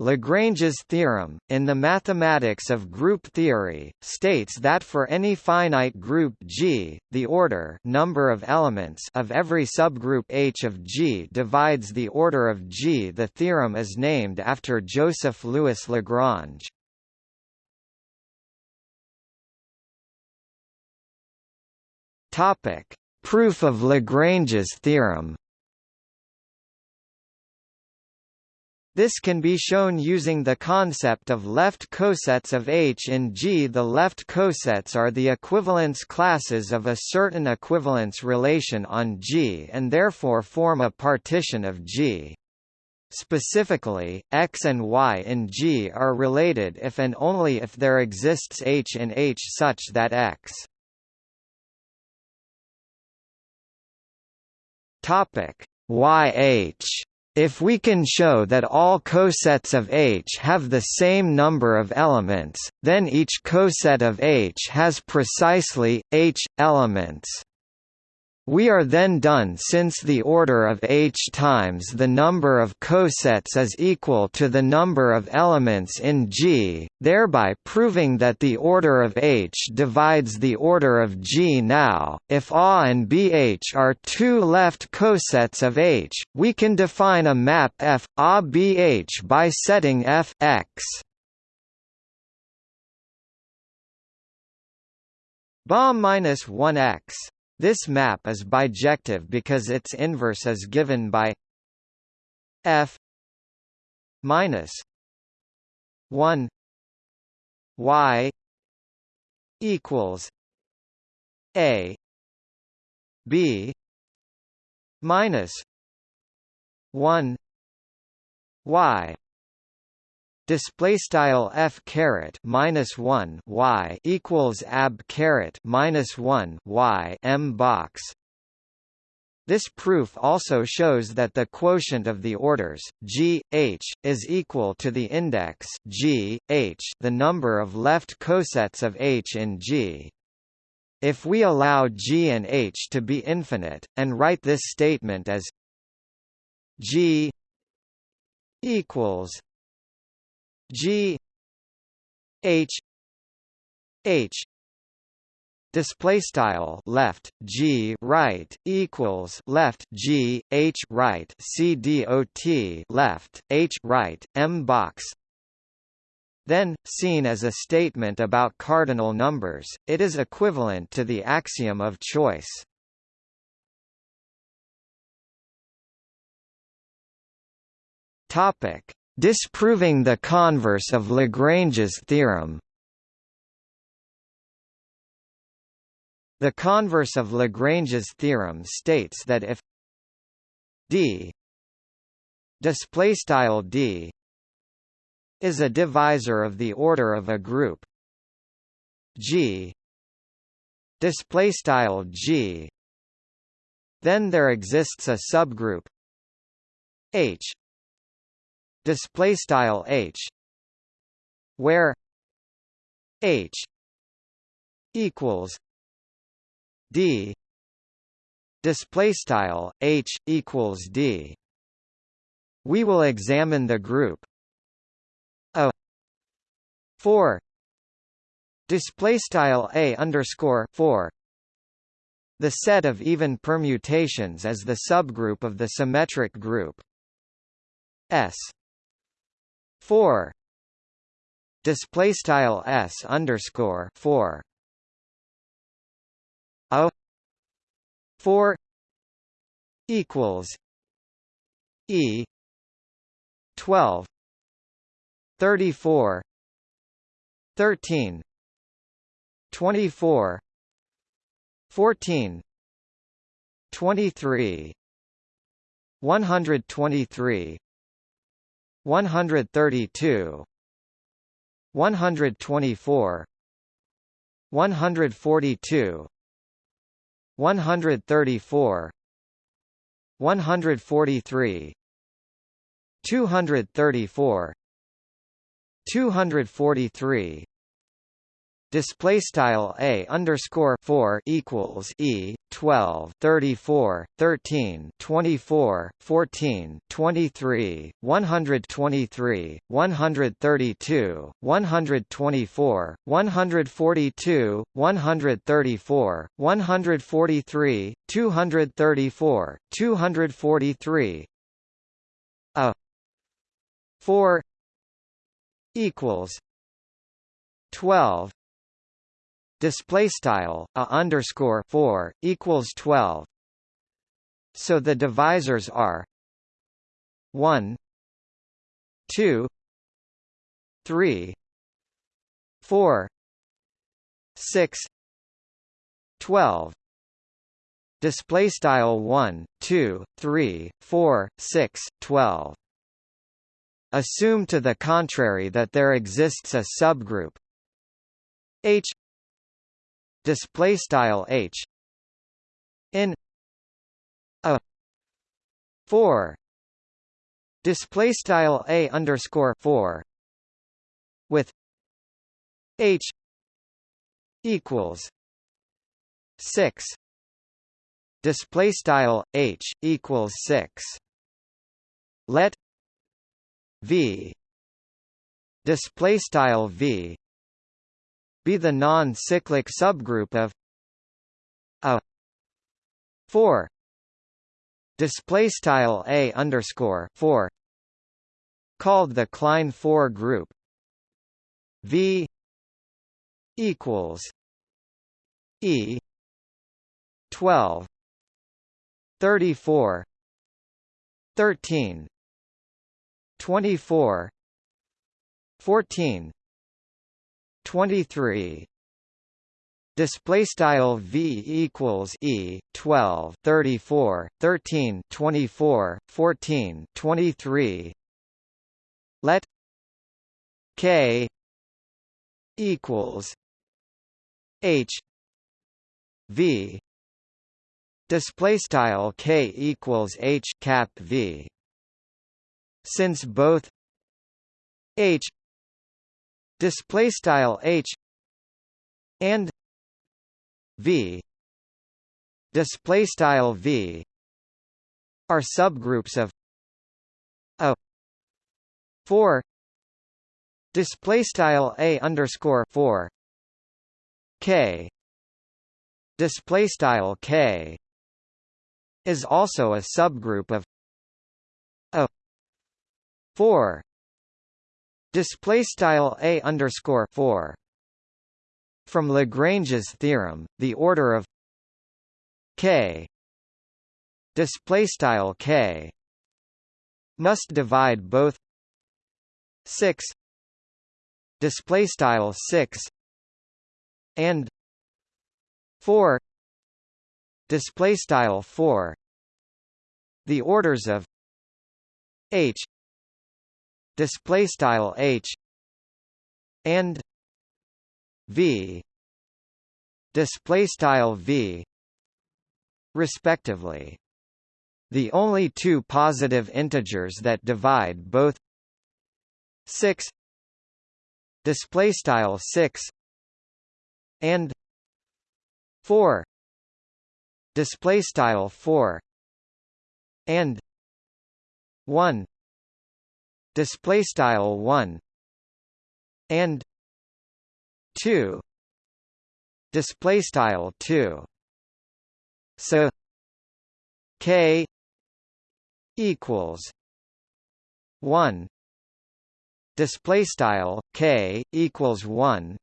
Lagrange's theorem, in the mathematics of group theory, states that for any finite group G, the order number of elements of every subgroup H of G divides the order of G. The theorem is named after Joseph Louis Lagrange. Topic: Proof of Lagrange's theorem. This can be shown using the concept of left cosets of H in G. The left cosets are the equivalence classes of a certain equivalence relation on G and therefore form a partition of G. Specifically, X and Y in G are related if and only if there exists H in H such that X YH if we can show that all cosets of H have the same number of elements, then each coset of H has precisely, H, elements. We are then done since the order of H times the number of cosets is equal to the number of elements in G, thereby proving that the order of H divides the order of G. Now, if A and BH are two left cosets of H, we can define a map F, A BH by setting F X. BA minus 1x this map is bijective because its inverse is given by f minus 1 y equals a b minus 1 y display style f caret minus 1 y equals ab caret minus 1 y m box. This proof also shows that the quotient of the orders g h is equal to the index g h the number of left cosets of h in g. If we allow g and h to be infinite and write this statement as g equals G H H display style left G right equals left G H right C D O T left H right M box then, seen as a statement about cardinal numbers, it is equivalent to the axiom of choice. Topic: Disproving the converse of Lagrange's theorem. The converse of Lagrange's theorem states that if d display style d is a divisor of the order of a group g display style g then there exists a subgroup h display style h where h equals d display style h equals d. We will examine the group a 4 display style a underscore 4 the set of even permutations is the subgroup of the symmetric group S four. Display style s underscore four. A. Four. Equals. E. Twelve. Thirty four thirteen. Twenty four fourteen. Twenty three one hundred twenty three 132 124 142 134 143 234 243 display style a underscore 4 equals e 12 34 13 24 14 23 123 132 124 142 134 143 234 243 a 4 equals 12 display style a underscore 4 equals 12 so the divisors are 1 2 3 4 6 12 display style 1 2 3 4 6 12 assume to the contrary that there exists a subgroup H display style h in a 4 display style a underscore 4 with h equals 6 display style h equals 6 let v display style v be the non-cyclic subgroup of a 4 display style a underscore 4 called the Klein 4 group. V equals e 12 34 13 24 14 23 display style v equals e 12 34 13 24 14 23 let k equals h v. Display style k equals h cap v. Since both h display style h and v display style v are subgroups of a 4 display style a underscore 4 k display style k is also a subgroup of a 4 display style a underscore 4 from Lagrange's theorem the order of k display style k must divide both 6 display style 6 and 4 display style 4 the orders of h display style h and v display style v respectively. The only two positive integers that divide both 6 display style 6 and 4 display style 4 and 1 display style 1 and 2 display style 2 so k equals 1 display style k equals 1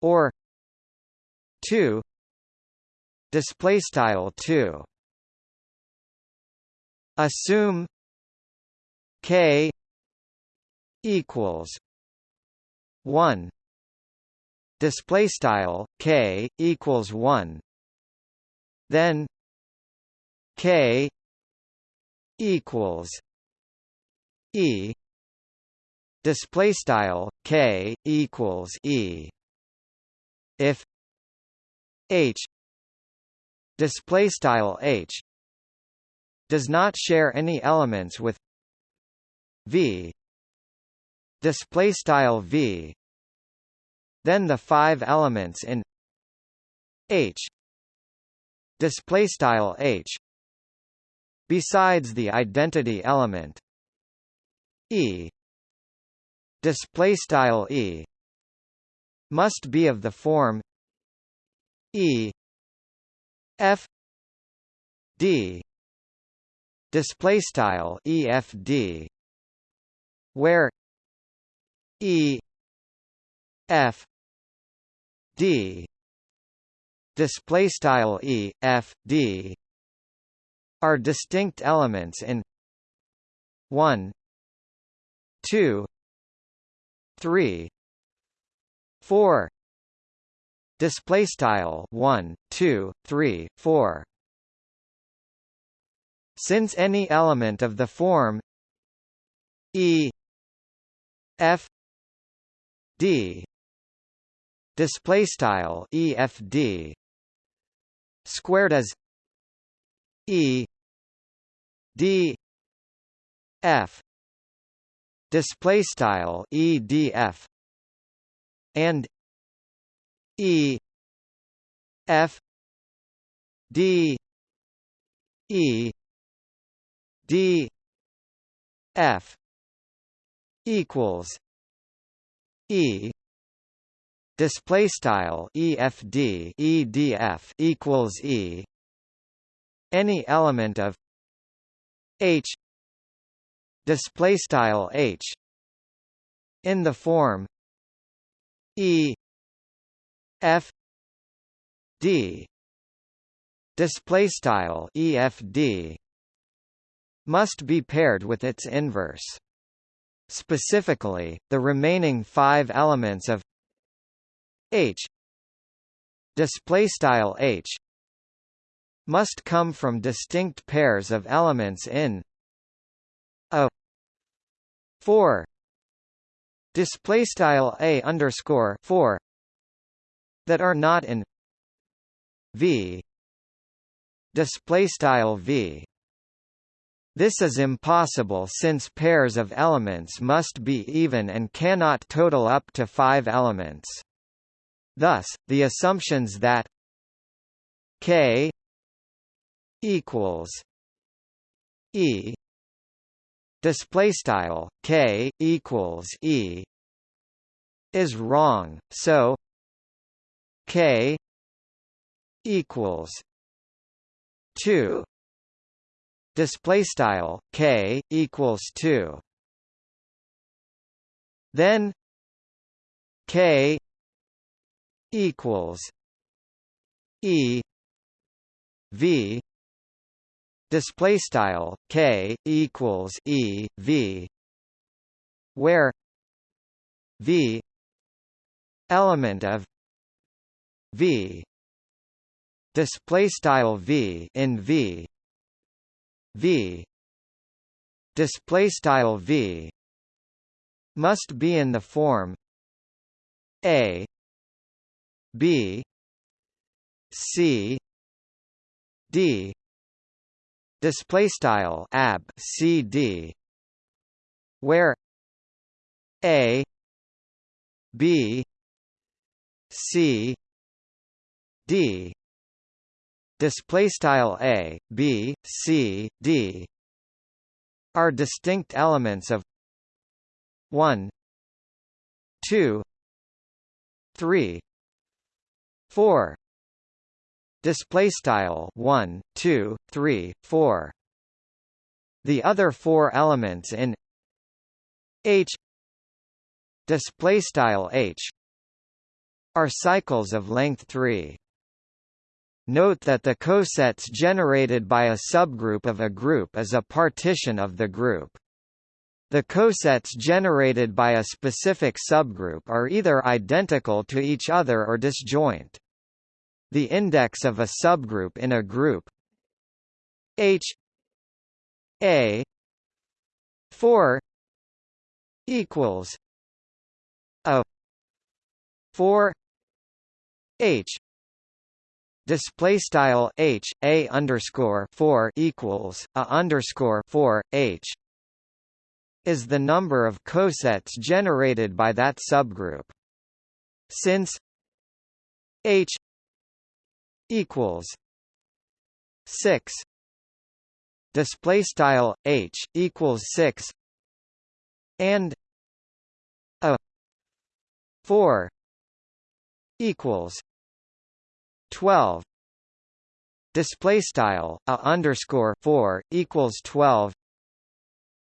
or 2 display style 2 assume K equals one. Display style K equals one. Then K equals E. Display style K equals E. If H display style H does not share any elements with v. Display style v. Then the five elements in H. Display style H. Besides the identity element E. Display style E. Must be of the form E. F. D. Display style EFD where E F D display style E F D are distinct elements in 1 2 3 4 display style 1 2 3 4 since any element of the form e f d display style efd squared as e d f display style edf and e f d e d f equals e display style efd edf equals e. Any element of h display style h in the form e f d display style efd must be paired with its inverse specifically the remaining 5 elements of h display style h must come from distinct pairs of elements in a 4 display style a underscore 4 that are not in V display style V this is impossible since pairs of elements must be even and cannot total up to five elements. Thus, the assumptions that k equals e display style k equals e is wrong so k equals 2 display style k equals 2 then k equals e v. Display style k equals e v. Where v element of v. Display style v in v v. Display style v must be in the form a b c d. Display style ab cd where a b c d display style a b c d are distinct elements of 1 2 3 4 display style 1 2 3 4 the other four elements in h display style h are cycles of length 3 Note that the cosets generated by a subgroup of a group is a partition of the group. The cosets generated by a specific subgroup are either identical to each other or disjoint. The index of a subgroup in a group H A 4 equals a 4 H display style H a underscore 4 equals a underscore 4 H is the number of cosets generated by that subgroup. Since h equals 6 display style h equals 6 and a 4 equals 12 display style a underscore 4 equals 12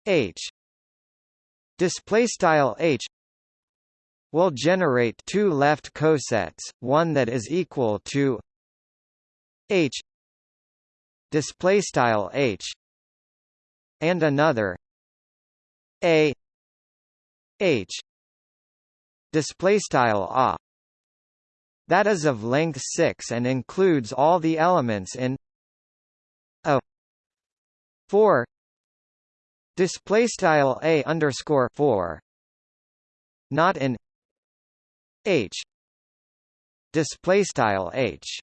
h. Display style h. will generate two left cosets one that is equal to h. Display style h. And another a. H. Display style a that is of length 6 and includes all the elements in a 4 display style a underscore 4 not in h display style h.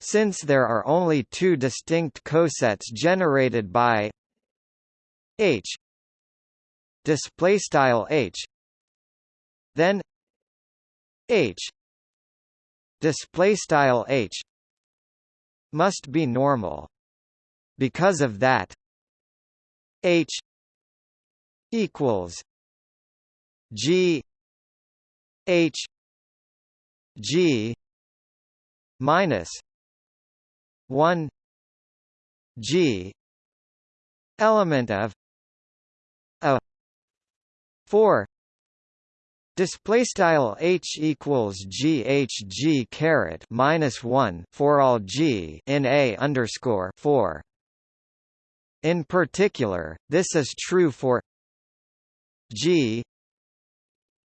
Since there are only two distinct cosets generated by h display style h then h display style h must be normal. Because of that h equals g h g minus 1 G element of a 4 Display style h equals g h g caret minus one for all g in a underscore four. In particular, this is true for g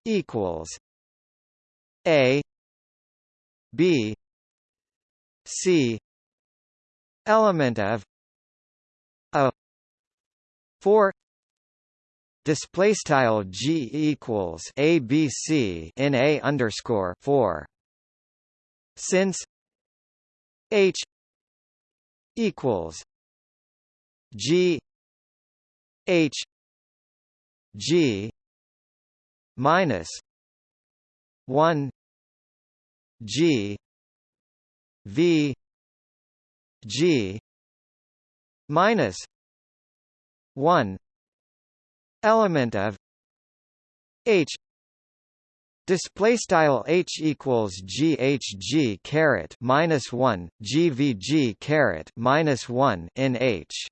equals a b c element of a 4 display style g equals abc in a underscore 4 since h equals g h g minus 1 g v G minus one element of H Display style h equals ghg caret minus one gvg caret minus one in h.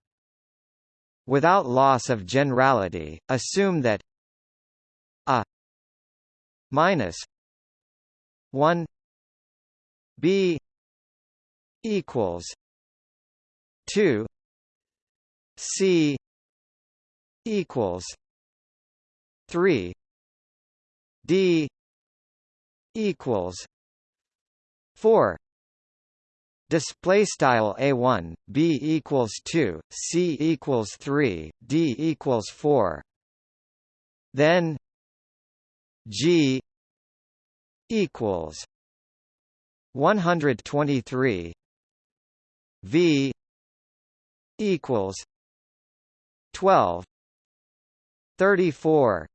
Without loss of generality, assume that a minus one b equals 2 C equals 3 D equals 4 Display style a1 b equals 2 c equals 3 d equals 4 then g equals 123 v equals 12 34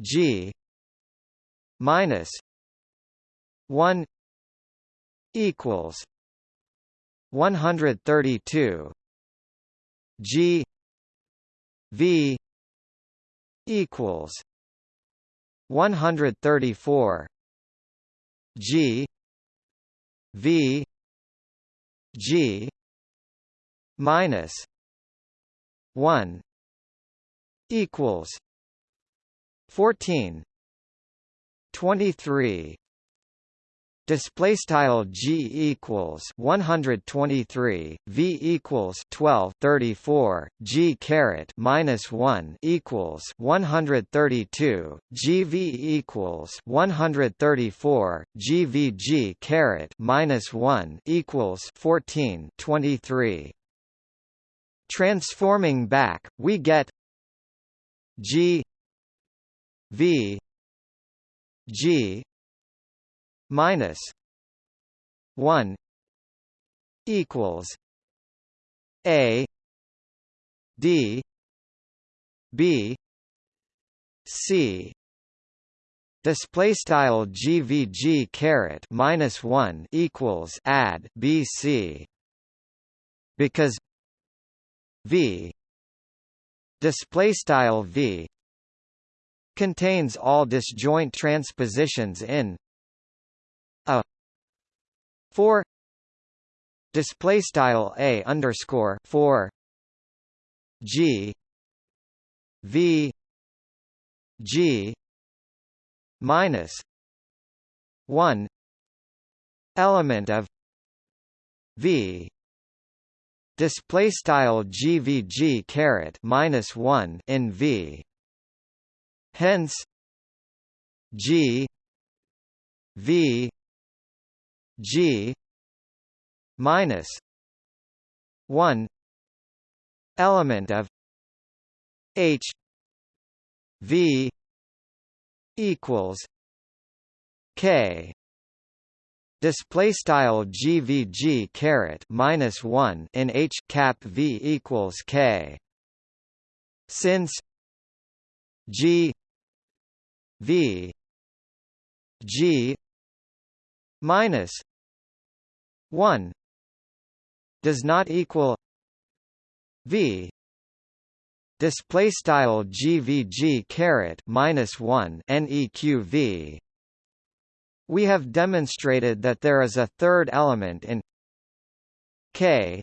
G. minus 1 equals 132 G. V. equals 134 G. V. G. minus 1 equals 14 23 Display style g equals 123, v equals 12 34, g caret minus 1 equals 132, gv equals 134, gvg caret minus 1 equals 14 23. Transforming back, we get G V G minus one equals A D B C. Display style gvg caret minus 1 equals add bc because v display style v contains all disjoint transpositions in a 4 display style a underscore 4 g v g minus 1 element of v display style gvg caret minus 1 in v. Hence g v g minus 1 element of h v equals k display style gvg caret minus 1 in h cap v equals k. Since g v g minus 1 does not equal v display style gvg caret minus 1 neqv we have demonstrated that there is a third element in k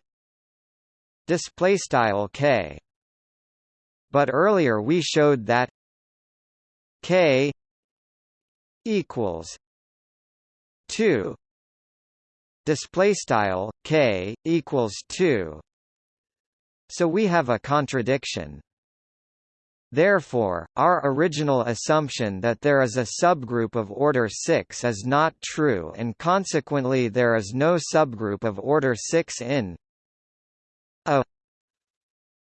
display style k. But earlier we showed that k equals 2 display style k equals 2 so we have a contradiction Therefore, our original assumption that there is a subgroup of order 6 is not true and consequently there is no subgroup of order 6 in a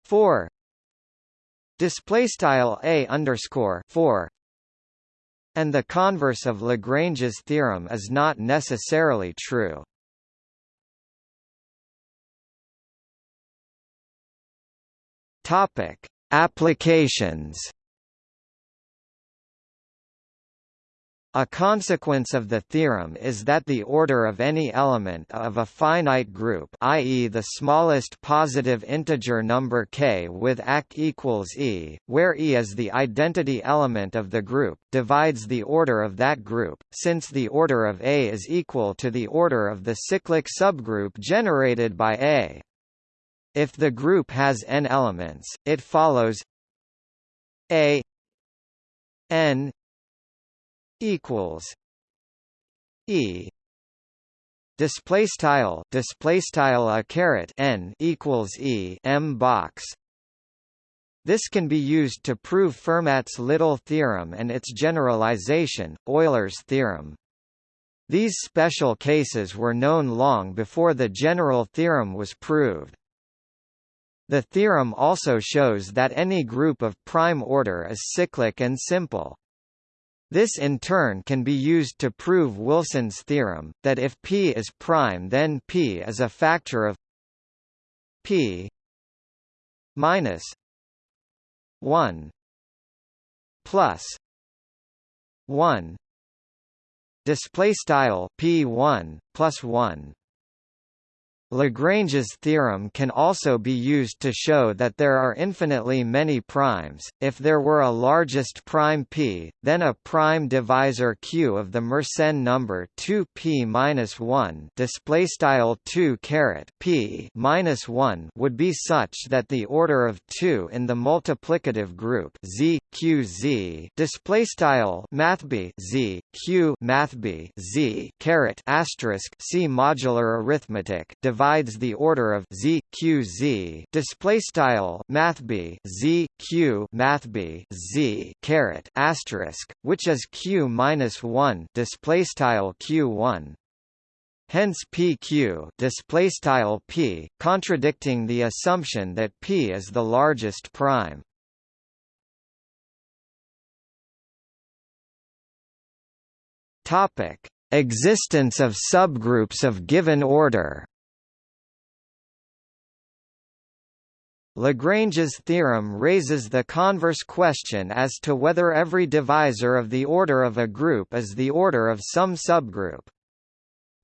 4 display style a underscore 4 and the converse of Lagrange's theorem is not necessarily true. Topic Applications A consequence of the theorem is that the order of any element of a finite group i.e. the smallest positive integer number k with ac equals e, where e is the identity element of the group, divides the order of that group, since the order of A is equal to the order of the cyclic subgroup generated by A. If the group has n elements, it follows a n equals e display style display style a caret n equals e m box this can be used to prove Fermat's Little theorem and its generalization, Euler's theorem. These special cases were known long before the general theorem was proved. The theorem also shows that any group of prime order is cyclic and simple. This in turn can be used to prove Wilson's theorem, that if P is prime then P is a factor of P minus 1 plus 1 display style P1 plus 1 Lagrange's theorem can also be used to show that there are infinitely many primes. If there were a largest prime p, then a prime divisor q of the Mersenne number 2p minus 1 display style 2 caret p minus 1 would be such that the order of 2 in the multiplicative group z q z display style math b z q math b z caret asterisk c modular arithmetic divides the order of z q z display style math b z q math b z caret asterisk which is q minus 1 display style q1 Hence PQ display style P contradicting the assumption that P is the largest prime. Topic: Existence of subgroups of given order. Lagrange's theorem raises the converse question as to whether every divisor of the order of a group is the order of some subgroup.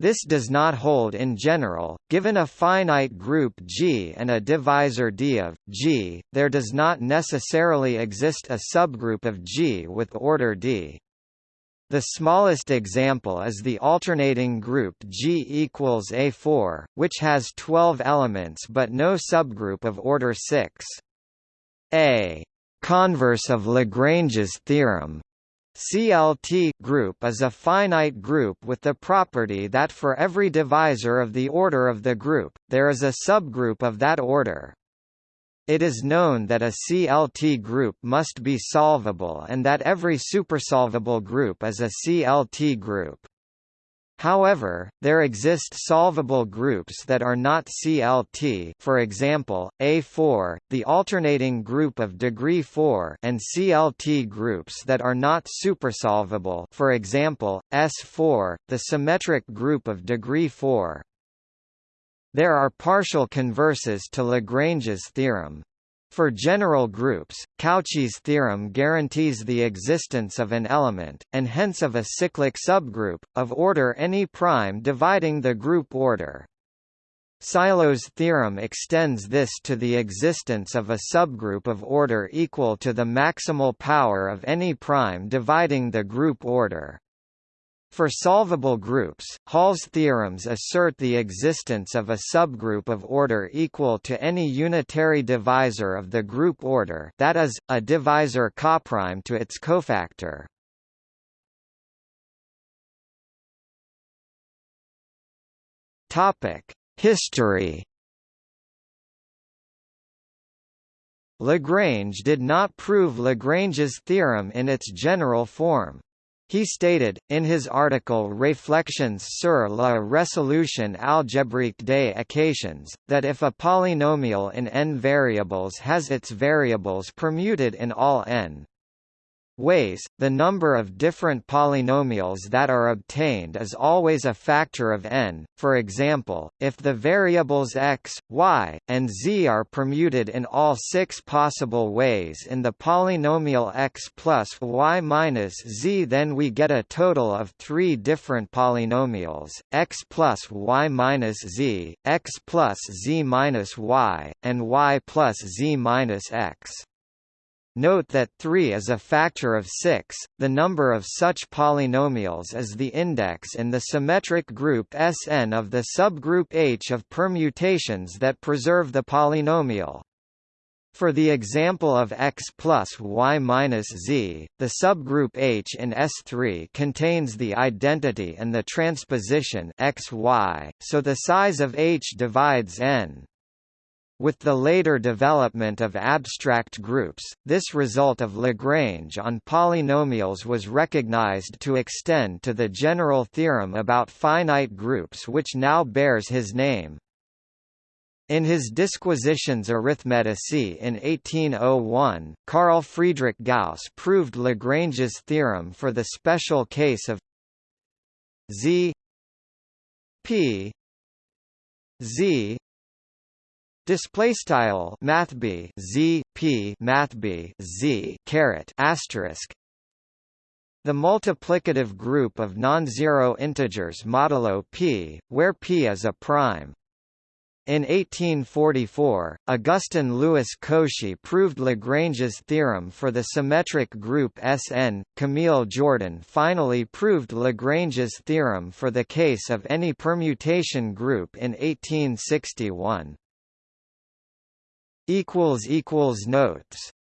This does not hold in general. Given a finite group G and a divisor D of G, there does not necessarily exist a subgroup of G with order D. The smallest example is the alternating group G equals A4, which has 12 elements but no subgroup of order 6. A converse of Lagrange's theorem CLT group is a finite group with the property that for every divisor of the order of the group, there is a subgroup of that order. It is known that a CLT group must be solvable and that every supersolvable group is a CLT group. However, there exist solvable groups that are not CLT for example, A4, the alternating group of degree 4 and CLT groups that are not supersolvable for example, S4, the symmetric group of degree 4. There are partial converses to Lagrange's theorem. For general groups, Cauchy's theorem guarantees the existence of an element, and hence of a cyclic subgroup, of order any prime dividing the group order. Sylow's theorem extends this to the existence of a subgroup of order equal to the maximal power of any prime dividing the group order. For solvable groups, Hall's theorems assert the existence of a subgroup of order equal to any unitary divisor of the group order that is, a divisor coprime to its cofactor. History Lagrange did not prove Lagrange's theorem in its general form. He stated, in his article Réflexions sur la résolution algébrique des équations, that if a polynomial in n variables has its variables permuted in all n, ways, the number of different polynomials that are obtained is always a factor of n. For example, if the variables x, y, and z are permuted in all six possible ways in the polynomial x plus y minus z then we get a total of three different polynomials, x plus y minus z, x plus z minus y, and y plus z minus x. Note that 3 is a factor of 6. The number of such polynomials is the index in the symmetric group Sn of the subgroup H of permutations that preserve the polynomial. For the example of x plus y minus z, the subgroup H in S3 contains the identity and the transposition x y, so the size of H divides n. With the later development of abstract groups, this result of Lagrange on polynomials was recognized to extend to the general theorem about finite groups which now bears his name. In his Disquisitiones Arithmeticae in 1801, Carl Friedrich Gauss proved Lagrange's theorem for the special case of z p z Display style mathb z p mathb z caret asterisk. The multiplicative group of non-zero integers modulo p, where p is a prime. In 1844, Augustin Louis Cauchy proved Lagrange's theorem for the symmetric group Sn. Camille Jordan finally proved Lagrange's theorem for the case of any permutation group in 1861 equals equals notes